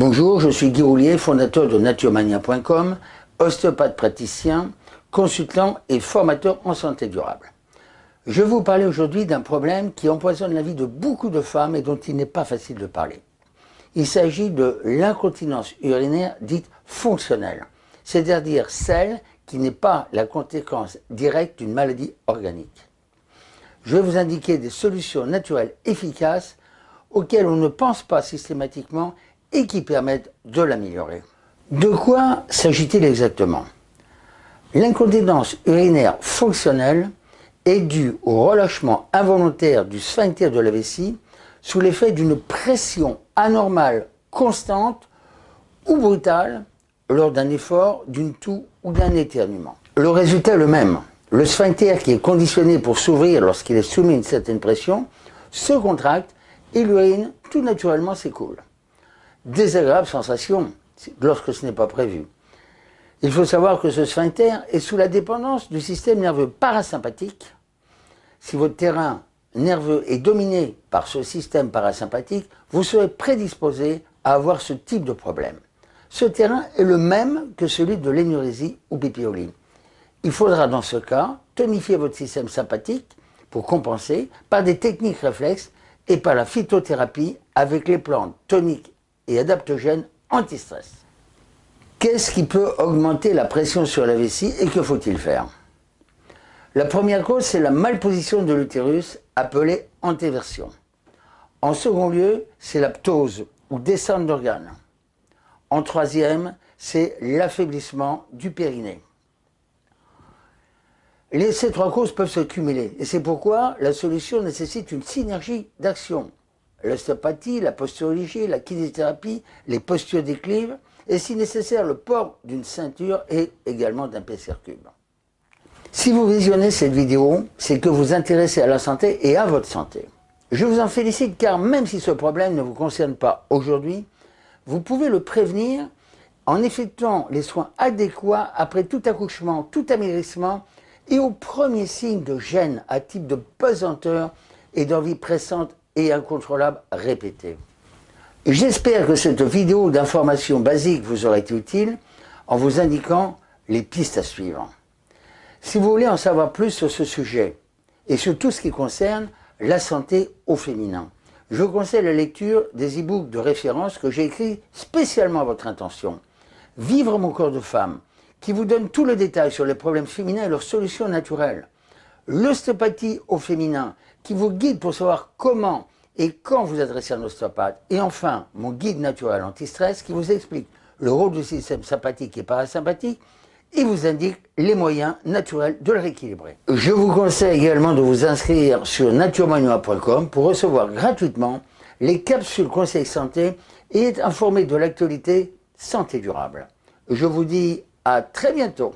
Bonjour, je suis Guy Roulier, fondateur de naturemania.com, ostéopathe praticien, consultant et formateur en santé durable. Je vais vous parler aujourd'hui d'un problème qui empoisonne la vie de beaucoup de femmes et dont il n'est pas facile de parler. Il s'agit de l'incontinence urinaire dite fonctionnelle, c'est-à-dire celle qui n'est pas la conséquence directe d'une maladie organique. Je vais vous indiquer des solutions naturelles efficaces auxquelles on ne pense pas systématiquement et qui permettent de l'améliorer. De quoi s'agit-il exactement? L'incontinence urinaire fonctionnelle est due au relâchement involontaire du sphincter de la vessie sous l'effet d'une pression anormale, constante ou brutale lors d'un effort, d'une toux ou d'un éternuement. Le résultat est le même. Le sphincter qui est conditionné pour s'ouvrir lorsqu'il est soumis à une certaine pression se contracte et l'urine tout naturellement s'écoule désagréable sensation lorsque ce n'est pas prévu. Il faut savoir que ce sphincter est sous la dépendance du système nerveux parasympathique. Si votre terrain nerveux est dominé par ce système parasympathique, vous serez prédisposé à avoir ce type de problème. Ce terrain est le même que celui de l'énurésie ou bipioline. Il faudra dans ce cas tonifier votre système sympathique pour compenser par des techniques réflexes et par la phytothérapie avec les plantes toniques et adaptogène anti-stress. Qu'est-ce qui peut augmenter la pression sur la vessie et que faut-il faire? La première cause, c'est la malposition de l'utérus, appelée antéversion. En second lieu, c'est la ptose ou descente d'organes. En troisième, c'est l'affaiblissement du périnée. ces trois causes peuvent se cumuler et c'est pourquoi la solution nécessite une synergie d'action l'ostéopathie, la posturologie, la kinésithérapie, les postures d'équilibre, et si nécessaire le port d'une ceinture et également d'un PCR cube. Si vous visionnez cette vidéo, c'est que vous vous intéressez à la santé et à votre santé. Je vous en félicite car même si ce problème ne vous concerne pas aujourd'hui, vous pouvez le prévenir en effectuant les soins adéquats après tout accouchement, tout amaigrissement et au premier signe de gêne à type de pesanteur et d'envie pressante et incontrôlable répété. J'espère que cette vidéo d'information basique vous aura été utile en vous indiquant les pistes à suivre. Si vous voulez en savoir plus sur ce sujet et sur tout ce qui concerne la santé au féminin, je vous conseille la lecture des e-books de référence que j'ai écrits spécialement à votre intention. Vivre mon corps de femme, qui vous donne tout le détail sur les problèmes féminins et leurs solutions naturelles l'ostéopathie au féminin, qui vous guide pour savoir comment et quand vous adressez un ostéopathe. Et enfin, mon guide naturel anti-stress qui vous explique le rôle du système sympathique et parasympathique et vous indique les moyens naturels de le rééquilibrer. Je vous conseille également de vous inscrire sur naturemanoa.com pour recevoir gratuitement les capsules conseils santé et être informé de l'actualité santé durable. Je vous dis à très bientôt.